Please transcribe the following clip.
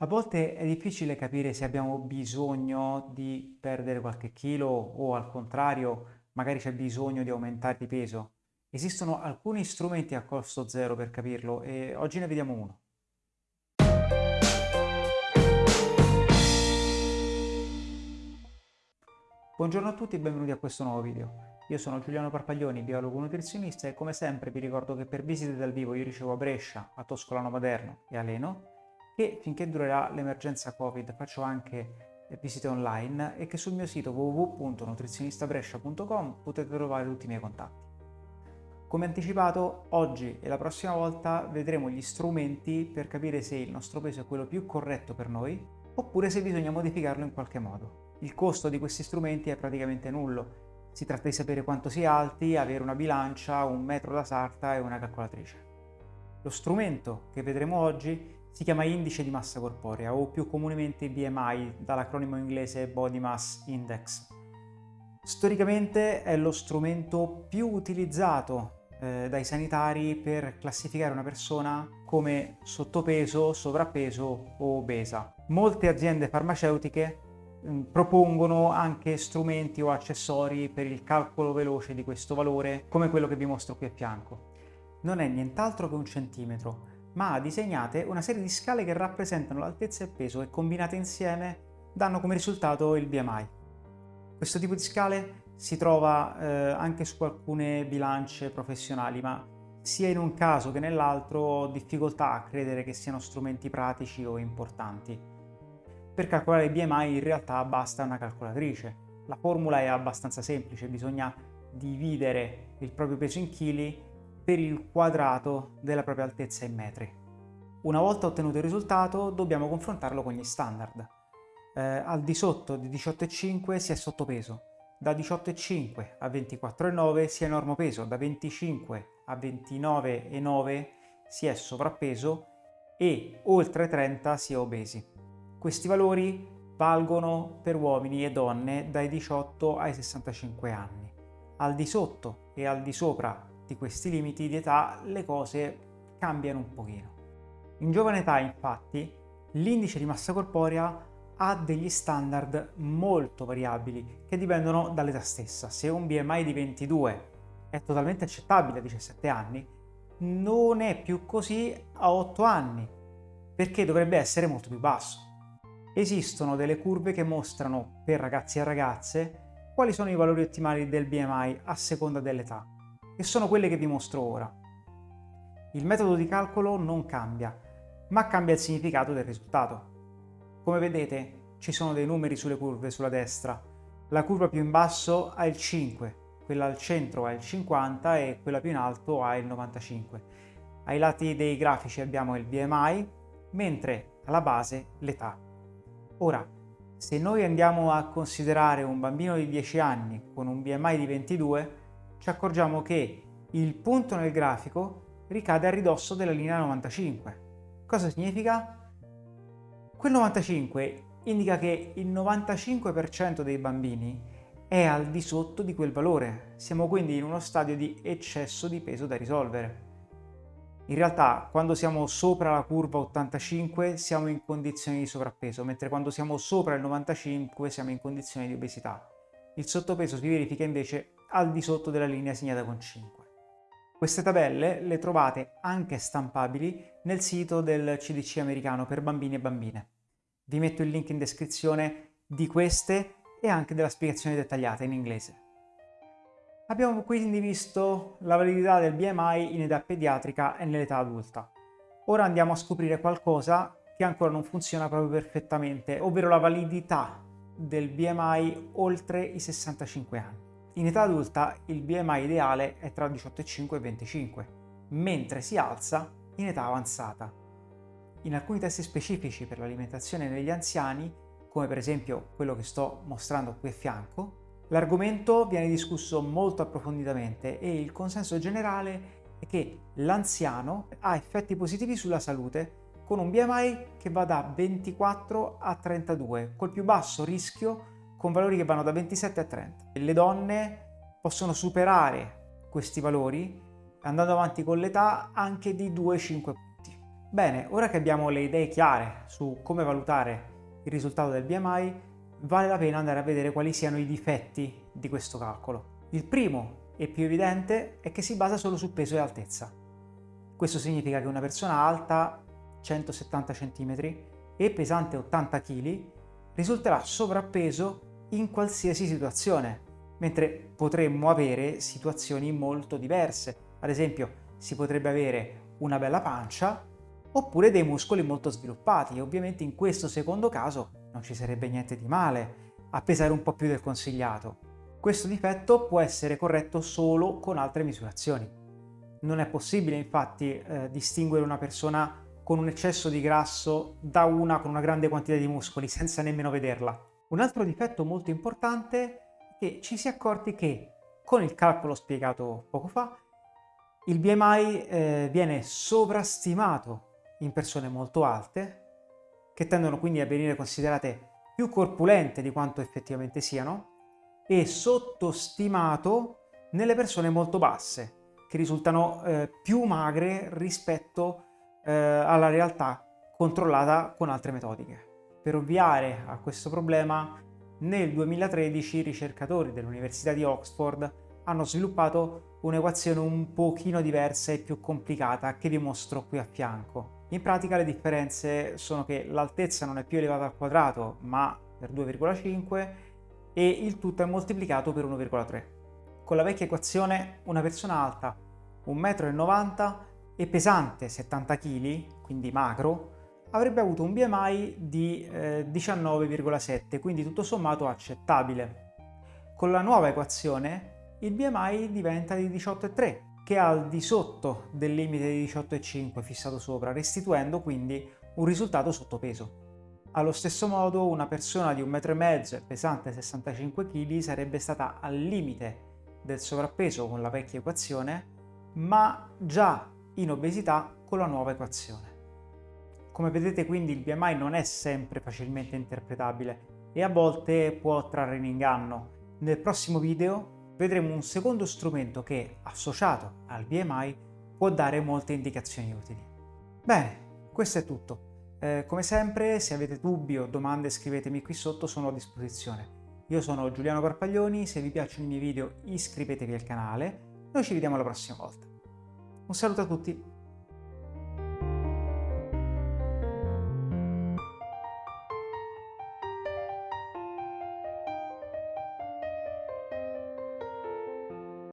A volte è difficile capire se abbiamo bisogno di perdere qualche chilo o al contrario, magari c'è bisogno di aumentare di peso. Esistono alcuni strumenti a costo zero per capirlo e oggi ne vediamo uno. Buongiorno a tutti e benvenuti a questo nuovo video. Io sono Giuliano Parpaglioni, biologo nutrizionista e come sempre vi ricordo che per visite dal vivo io ricevo a Brescia, a Toscolano Maderno e a Leno che finché durerà l'emergenza Covid faccio anche visite online e che sul mio sito www.nutrizionistabrescia.com potete trovare tutti i miei contatti. Come anticipato, oggi e la prossima volta vedremo gli strumenti per capire se il nostro peso è quello più corretto per noi oppure se bisogna modificarlo in qualche modo. Il costo di questi strumenti è praticamente nullo. Si tratta di sapere quanto si alti, avere una bilancia, un metro da sarta e una calcolatrice. Lo strumento che vedremo oggi si chiama indice di massa corporea o più comunemente BMI dall'acronimo inglese Body Mass Index. Storicamente è lo strumento più utilizzato eh, dai sanitari per classificare una persona come sottopeso, sovrappeso o obesa. Molte aziende farmaceutiche mh, propongono anche strumenti o accessori per il calcolo veloce di questo valore come quello che vi mostro qui a fianco. Non è nient'altro che un centimetro, ma disegnate una serie di scale che rappresentano l'altezza e il peso e combinate insieme danno come risultato il BMI. Questo tipo di scale si trova eh, anche su alcune bilance professionali, ma sia in un caso che nell'altro ho difficoltà a credere che siano strumenti pratici o importanti. Per calcolare il BMI in realtà basta una calcolatrice. La formula è abbastanza semplice, bisogna dividere il proprio peso in chili per il quadrato della propria altezza in metri. Una volta ottenuto il risultato dobbiamo confrontarlo con gli standard. Eh, al di sotto di 18,5 si è sottopeso, da 18,5 a 24,9 si è normopeso, da 25 a 29,9 si è sovrappeso e oltre 30 si è obesi. Questi valori valgono per uomini e donne dai 18 ai 65 anni. Al di sotto e al di sopra di questi limiti di età le cose cambiano un pochino. In giovane età infatti l'indice di massa corporea ha degli standard molto variabili che dipendono dall'età stessa. Se un BMI di 22 è totalmente accettabile a 17 anni, non è più così a 8 anni, perché dovrebbe essere molto più basso. Esistono delle curve che mostrano per ragazzi e ragazze quali sono i valori ottimali del BMI a seconda dell'età e sono quelle che vi mostro ora. Il metodo di calcolo non cambia, ma cambia il significato del risultato. Come vedete ci sono dei numeri sulle curve sulla destra. La curva più in basso ha il 5, quella al centro ha il 50 e quella più in alto ha il 95. Ai lati dei grafici abbiamo il BMI, mentre alla base l'età. Ora, se noi andiamo a considerare un bambino di 10 anni con un BMI di 22, ci accorgiamo che il punto nel grafico ricade a ridosso della linea 95. Cosa significa? Quel 95 indica che il 95% dei bambini è al di sotto di quel valore. Siamo quindi in uno stadio di eccesso di peso da risolvere. In realtà, quando siamo sopra la curva 85 siamo in condizioni di sovrappeso, mentre quando siamo sopra il 95 siamo in condizioni di obesità. Il sottopeso si verifica invece al di sotto della linea segnata con 5. Queste tabelle le trovate anche stampabili nel sito del CDC americano per bambini e bambine. Vi metto il link in descrizione di queste e anche della spiegazione dettagliata in inglese. Abbiamo quindi visto la validità del BMI in età pediatrica e nell'età adulta. Ora andiamo a scoprire qualcosa che ancora non funziona proprio perfettamente, ovvero la validità del BMI oltre i 65 anni. In età adulta il BMI ideale è tra 18,5 e 25, mentre si alza in età avanzata. In alcuni test specifici per l'alimentazione negli anziani, come per esempio quello che sto mostrando qui a fianco, l'argomento viene discusso molto approfonditamente e il consenso generale è che l'anziano ha effetti positivi sulla salute con un BMI che va da 24 a 32, col più basso rischio con valori che vanno da 27 a 30. Le donne possono superare questi valori andando avanti con l'età anche di 2-5 punti. Bene, ora che abbiamo le idee chiare su come valutare il risultato del BMI, vale la pena andare a vedere quali siano i difetti di questo calcolo. Il primo e più evidente è che si basa solo su peso e altezza. Questo significa che una persona alta 170 cm e pesante 80 kg risulterà sovrappeso in qualsiasi situazione, mentre potremmo avere situazioni molto diverse. Ad esempio, si potrebbe avere una bella pancia oppure dei muscoli molto sviluppati ovviamente in questo secondo caso non ci sarebbe niente di male a pesare un po' più del consigliato. Questo difetto può essere corretto solo con altre misurazioni. Non è possibile infatti eh, distinguere una persona con un eccesso di grasso da una con una grande quantità di muscoli senza nemmeno vederla. Un altro difetto molto importante è che ci si è accorti che con il calcolo spiegato poco fa il BMI eh, viene sovrastimato in persone molto alte, che tendono quindi a venire considerate più corpulente di quanto effettivamente siano, e sottostimato nelle persone molto basse, che risultano eh, più magre rispetto eh, alla realtà controllata con altre metodiche. Per ovviare a questo problema, nel 2013 i ricercatori dell'Università di Oxford hanno sviluppato un'equazione un pochino diversa e più complicata che vi mostro qui a fianco. In pratica le differenze sono che l'altezza non è più elevata al quadrato ma per 2,5 e il tutto è moltiplicato per 1,3. Con la vecchia equazione una persona alta 1,90 m e pesante 70 kg, quindi magro, avrebbe avuto un BMI di eh, 19,7, quindi tutto sommato accettabile. Con la nuova equazione il BMI diventa di 18,3 che è al di sotto del limite di 18,5 fissato sopra, restituendo quindi un risultato sottopeso. Allo stesso modo una persona di 1,5 m pesante 65 kg sarebbe stata al limite del sovrappeso con la vecchia equazione, ma già in obesità con la nuova equazione. Come vedete quindi il BMI non è sempre facilmente interpretabile e a volte può trarre in inganno. Nel prossimo video vedremo un secondo strumento che, associato al BMI, può dare molte indicazioni utili. Bene, questo è tutto. Eh, come sempre, se avete dubbi o domande scrivetemi qui sotto, sono a disposizione. Io sono Giuliano Parpaglioni, se vi piacciono i miei video iscrivetevi al canale, noi ci vediamo la prossima volta. Un saluto a tutti!